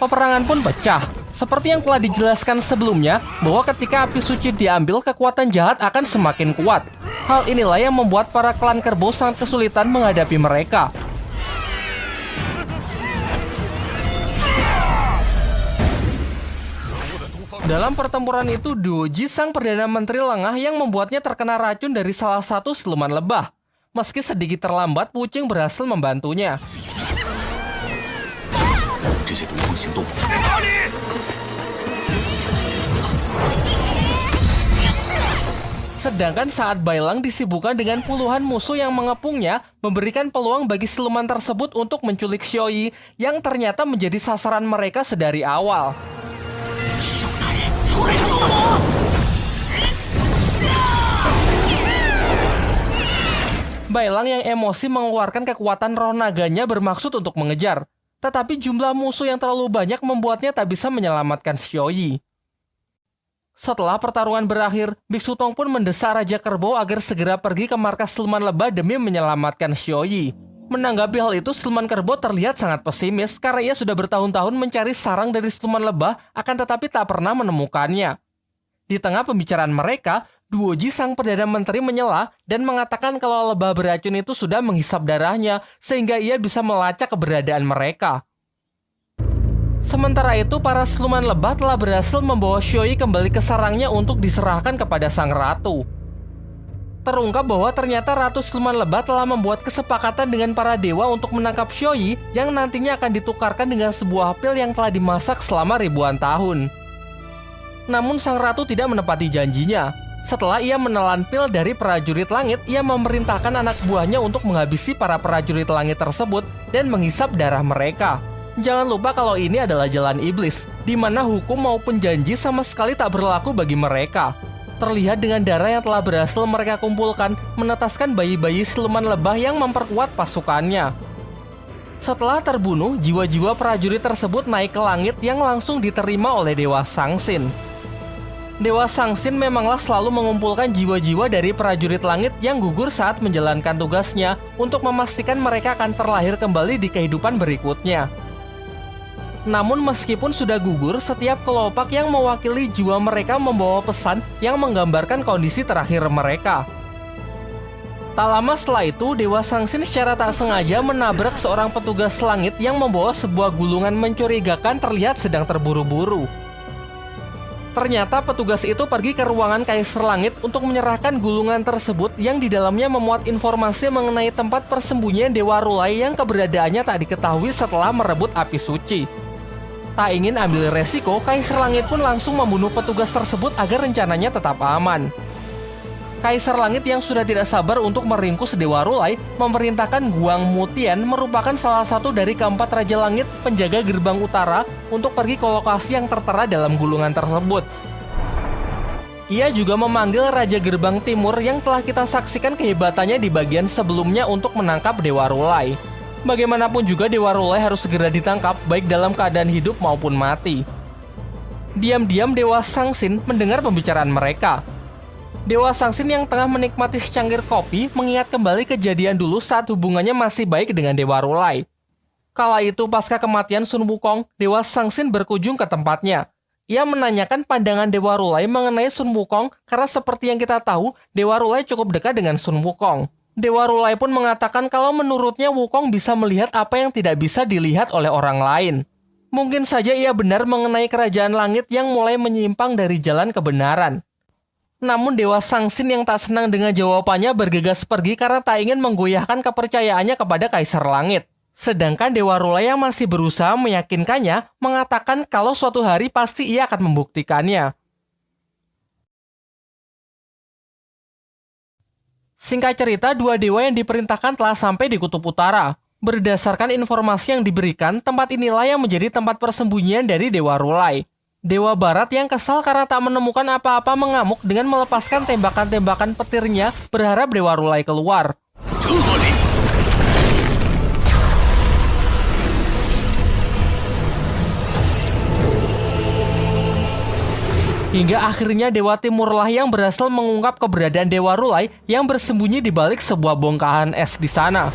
Peperangan pun pecah. Seperti yang telah dijelaskan sebelumnya, bahwa ketika api suci diambil, kekuatan jahat akan semakin kuat. Hal inilah yang membuat para klan kerbau sangat kesulitan menghadapi mereka. Dalam pertempuran itu, Doji sang Perdana Menteri lengah yang membuatnya terkena racun dari salah satu siluman lebah. Meski sedikit terlambat, Pucing berhasil membantunya. Sedangkan saat Bailang disibukkan dengan puluhan musuh yang mengepungnya, memberikan peluang bagi siluman tersebut untuk menculik Xioi yang ternyata menjadi sasaran mereka sedari awal. Bailang yang emosi mengeluarkan kekuatan roh naganya bermaksud untuk mengejar. Tetapi jumlah musuh yang terlalu banyak membuatnya tak bisa menyelamatkan Xiaoyi. Setelah pertarungan berakhir, Biksu Tong pun mendesak Raja Kerbau agar segera pergi ke markas Siluman Lebah demi menyelamatkan Xiaoyi. Menanggapi hal itu, Siluman Kerbau terlihat sangat pesimis karena ia sudah bertahun-tahun mencari sarang dari Siluman Lebah akan tetapi tak pernah menemukannya. Di tengah pembicaraan mereka, Duoji sang Perdana Menteri menyela dan mengatakan kalau lebah beracun itu sudah menghisap darahnya sehingga ia bisa melacak keberadaan mereka. Sementara itu, para siluman lebah telah berhasil membawa Xioi kembali ke sarangnya untuk diserahkan kepada sang ratu. Terungkap bahwa ternyata Ratu Siluman Lebah telah membuat kesepakatan dengan para dewa untuk menangkap Xioi yang nantinya akan ditukarkan dengan sebuah pil yang telah dimasak selama ribuan tahun. Namun sang ratu tidak menepati janjinya, setelah ia menelan pil dari prajurit langit, ia memerintahkan anak buahnya untuk menghabisi para prajurit langit tersebut dan menghisap darah mereka. Jangan lupa kalau ini adalah jalan iblis, di mana hukum maupun janji sama sekali tak berlaku bagi mereka. Terlihat dengan darah yang telah berhasil mereka kumpulkan, menetaskan bayi-bayi siluman lebah yang memperkuat pasukannya. Setelah terbunuh, jiwa-jiwa prajurit tersebut naik ke langit yang langsung diterima oleh Dewa Sangsin. Dewa Sangsin memanglah selalu mengumpulkan jiwa-jiwa dari prajurit langit yang gugur saat menjalankan tugasnya untuk memastikan mereka akan terlahir kembali di kehidupan berikutnya. Namun meskipun sudah gugur, setiap kelopak yang mewakili jiwa mereka membawa pesan yang menggambarkan kondisi terakhir mereka. Tak lama setelah itu, Dewa Sangsin secara tak sengaja menabrak seorang petugas langit yang membawa sebuah gulungan mencurigakan terlihat sedang terburu-buru. Ternyata petugas itu pergi ke ruangan Kaisar Langit untuk menyerahkan gulungan tersebut yang di dalamnya memuat informasi mengenai tempat persembunyian Dewa Rulai yang keberadaannya tak diketahui setelah merebut api suci. Tak ingin ambil resiko, Kaisar Langit pun langsung membunuh petugas tersebut agar rencananya tetap aman. Kaisar Langit yang sudah tidak sabar untuk meringkus Dewa Rulai memerintahkan Guang Mutian merupakan salah satu dari keempat Raja Langit penjaga gerbang utara untuk pergi ke lokasi yang tertera dalam gulungan tersebut. Ia juga memanggil Raja Gerbang Timur yang telah kita saksikan kehebatannya di bagian sebelumnya untuk menangkap Dewa Rulai. Bagaimanapun juga Dewa Rulai harus segera ditangkap baik dalam keadaan hidup maupun mati. Diam-diam Dewa Sangsin mendengar pembicaraan mereka, Dewa Sangsin yang tengah menikmati secangkir kopi mengingat kembali kejadian dulu saat hubungannya masih baik dengan Dewa Rulai. Kala itu pasca kematian Sun Wukong, Dewa Sangsin berkunjung ke tempatnya. Ia menanyakan pandangan Dewa Rulai mengenai Sun Wukong karena seperti yang kita tahu, Dewa Rulai cukup dekat dengan Sun Wukong. Dewa Rulai pun mengatakan kalau menurutnya Wukong bisa melihat apa yang tidak bisa dilihat oleh orang lain. Mungkin saja ia benar mengenai kerajaan langit yang mulai menyimpang dari jalan kebenaran. Namun Dewa Sangsin yang tak senang dengan jawabannya bergegas pergi karena tak ingin menggoyahkan kepercayaannya kepada Kaisar Langit. Sedangkan Dewa Rula yang masih berusaha meyakinkannya mengatakan kalau suatu hari pasti ia akan membuktikannya. Singkat cerita, dua dewa yang diperintahkan telah sampai di Kutub Utara. Berdasarkan informasi yang diberikan, tempat inilah yang menjadi tempat persembunyian dari Dewa Rulai. Dewa Barat yang kesal karena tak menemukan apa-apa mengamuk dengan melepaskan tembakan-tembakan petirnya berharap Dewa Rulai keluar. Hingga akhirnya Dewa Timurlah yang berhasil mengungkap keberadaan Dewa Rulai yang bersembunyi di balik sebuah bongkahan es di sana.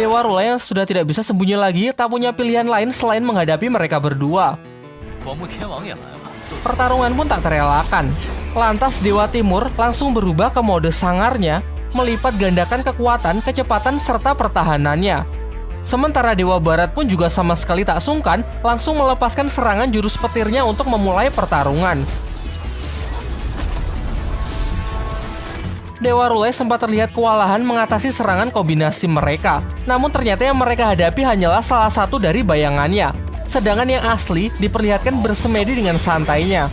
Dewa yang sudah tidak bisa sembunyi lagi tak punya pilihan lain selain menghadapi mereka berdua. Pertarungan pun tak terelakkan. Lantas Dewa Timur langsung berubah ke mode sangarnya, melipat gandakan kekuatan, kecepatan, serta pertahanannya. Sementara Dewa Barat pun juga sama sekali tak sungkan, langsung melepaskan serangan jurus petirnya untuk memulai pertarungan. Dewa Rulai sempat terlihat kewalahan mengatasi serangan kombinasi mereka. Namun ternyata yang mereka hadapi hanyalah salah satu dari bayangannya. Sedangkan yang asli diperlihatkan bersemedi dengan santainya.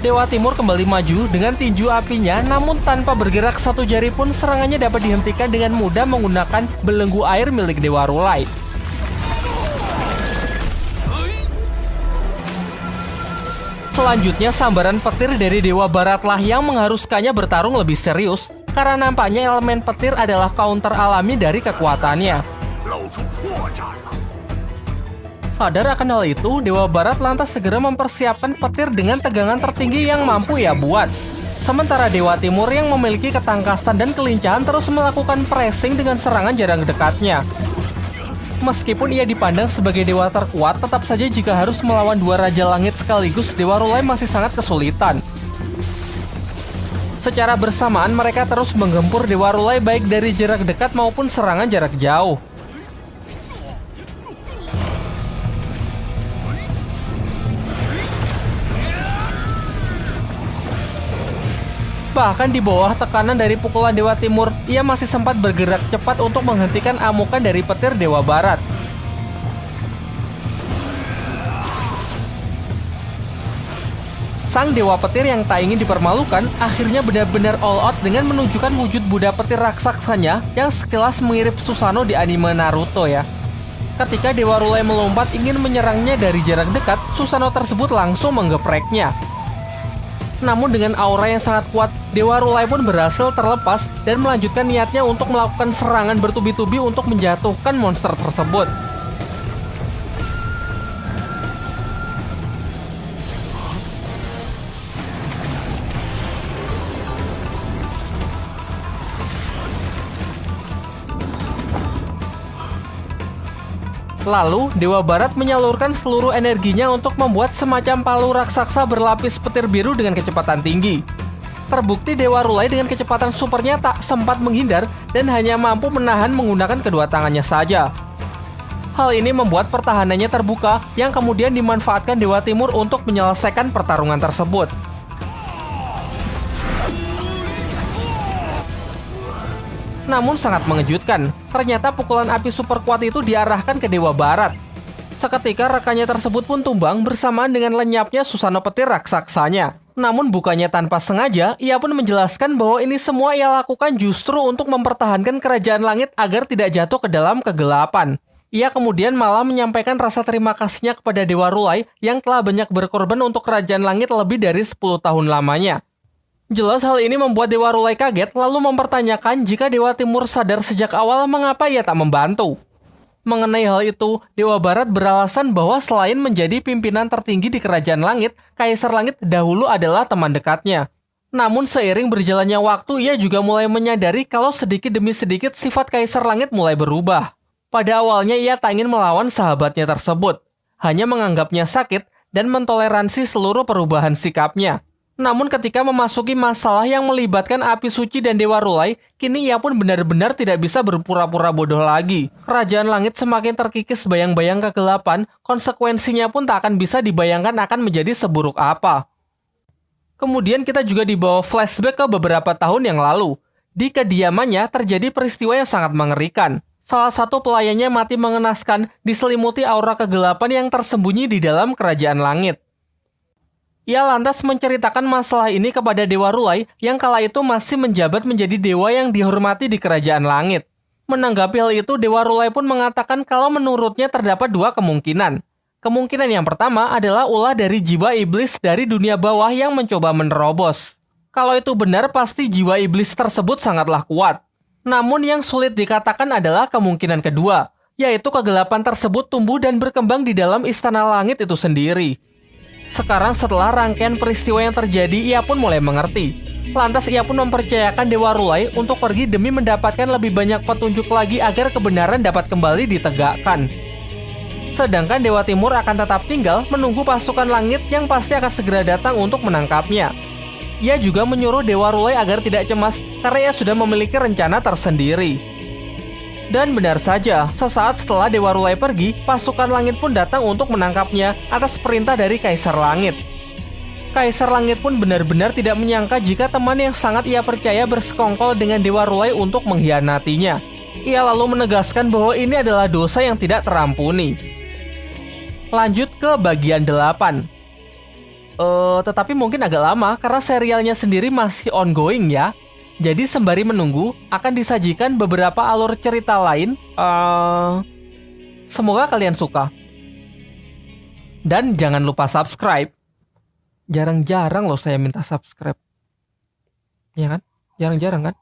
Dewa Timur kembali maju dengan tinju apinya, namun tanpa bergerak satu jari pun serangannya dapat dihentikan dengan mudah menggunakan belenggu air milik Dewa Rulai. Selanjutnya, sambaran petir dari Dewa Baratlah yang mengharuskannya bertarung lebih serius, karena nampaknya elemen petir adalah counter alami dari kekuatannya. Sadar akan hal itu, Dewa Barat lantas segera mempersiapkan petir dengan tegangan tertinggi yang mampu ia buat. Sementara Dewa Timur yang memiliki ketangkasan dan kelincahan terus melakukan pressing dengan serangan jarak dekatnya. Meskipun ia dipandang sebagai dewa terkuat, tetap saja jika harus melawan dua Raja Langit sekaligus, Dewa Rulai masih sangat kesulitan. Secara bersamaan, mereka terus menggempur Dewa Rulai baik dari jarak dekat maupun serangan jarak jauh. Bahkan di bawah tekanan dari pukulan Dewa Timur, ia masih sempat bergerak cepat untuk menghentikan amukan dari petir Dewa Barat. Sang Dewa Petir yang tak ingin dipermalukan akhirnya benar-benar all out dengan menunjukkan wujud Buddha petir raksasanya yang sekilas mirip Susano di anime Naruto ya. Ketika Dewa Rulai melompat ingin menyerangnya dari jarak dekat, Susano tersebut langsung menggepreknya. Namun dengan aura yang sangat kuat, Dewa Rulai pun berhasil terlepas dan melanjutkan niatnya untuk melakukan serangan bertubi-tubi untuk menjatuhkan monster tersebut. Lalu, Dewa Barat menyalurkan seluruh energinya untuk membuat semacam palu raksasa berlapis petir biru dengan kecepatan tinggi. Terbukti Dewa Rulai dengan kecepatan supernya tak sempat menghindar dan hanya mampu menahan menggunakan kedua tangannya saja. Hal ini membuat pertahanannya terbuka yang kemudian dimanfaatkan Dewa Timur untuk menyelesaikan pertarungan tersebut. Namun sangat mengejutkan, ternyata pukulan api super kuat itu diarahkan ke Dewa Barat. Seketika rekannya tersebut pun tumbang bersamaan dengan lenyapnya Susano Petir raksasanya. Namun bukannya tanpa sengaja, ia pun menjelaskan bahwa ini semua ia lakukan justru untuk mempertahankan kerajaan langit agar tidak jatuh ke dalam kegelapan. Ia kemudian malah menyampaikan rasa terima kasihnya kepada Dewa Rulai yang telah banyak berkorban untuk kerajaan langit lebih dari 10 tahun lamanya. Jelas hal ini membuat Dewa Rulai kaget lalu mempertanyakan jika Dewa Timur sadar sejak awal mengapa ia tak membantu. Mengenai hal itu, Dewa Barat beralasan bahwa selain menjadi pimpinan tertinggi di Kerajaan Langit, Kaisar Langit dahulu adalah teman dekatnya. Namun seiring berjalannya waktu, ia juga mulai menyadari kalau sedikit demi sedikit sifat Kaisar Langit mulai berubah. Pada awalnya ia tak ingin melawan sahabatnya tersebut, hanya menganggapnya sakit dan mentoleransi seluruh perubahan sikapnya. Namun ketika memasuki masalah yang melibatkan api suci dan Dewa Rulai, kini ia pun benar-benar tidak bisa berpura-pura bodoh lagi. Kerajaan langit semakin terkikis bayang-bayang kegelapan, konsekuensinya pun tak akan bisa dibayangkan akan menjadi seburuk apa. Kemudian kita juga dibawa flashback ke beberapa tahun yang lalu. Di kediamannya terjadi peristiwa yang sangat mengerikan. Salah satu pelayannya mati mengenaskan diselimuti aura kegelapan yang tersembunyi di dalam kerajaan langit. Ia lantas menceritakan masalah ini kepada Dewa Rulai yang kala itu masih menjabat menjadi dewa yang dihormati di kerajaan langit. Menanggapi hal itu, Dewa Rulai pun mengatakan kalau menurutnya terdapat dua kemungkinan. Kemungkinan yang pertama adalah ulah dari jiwa iblis dari dunia bawah yang mencoba menerobos. Kalau itu benar, pasti jiwa iblis tersebut sangatlah kuat. Namun yang sulit dikatakan adalah kemungkinan kedua, yaitu kegelapan tersebut tumbuh dan berkembang di dalam istana langit itu sendiri. Sekarang setelah rangkaian peristiwa yang terjadi, ia pun mulai mengerti Lantas ia pun mempercayakan Dewa Rulai untuk pergi demi mendapatkan lebih banyak petunjuk lagi agar kebenaran dapat kembali ditegakkan. Sedangkan Dewa Timur akan tetap tinggal menunggu pasukan langit yang pasti akan segera datang untuk menangkapnya. Ia juga menyuruh Dewa Rulai agar tidak cemas karena ia sudah memiliki rencana tersendiri. Dan benar saja, sesaat setelah Dewa Rulai pergi, pasukan langit pun datang untuk menangkapnya atas perintah dari Kaisar Langit. Kaisar Langit pun benar-benar tidak menyangka jika teman yang sangat ia percaya bersekongkol dengan Dewa Rulai untuk mengkhianatinya. Ia lalu menegaskan bahwa ini adalah dosa yang tidak terampuni. Lanjut ke bagian 8. Uh, tetapi mungkin agak lama karena serialnya sendiri masih ongoing ya. Jadi sembari menunggu akan disajikan beberapa alur cerita lain. Uh, semoga kalian suka. Dan jangan lupa subscribe jarang-jarang loh saya minta subscribe. Ya kan? Jarang-jarang kan?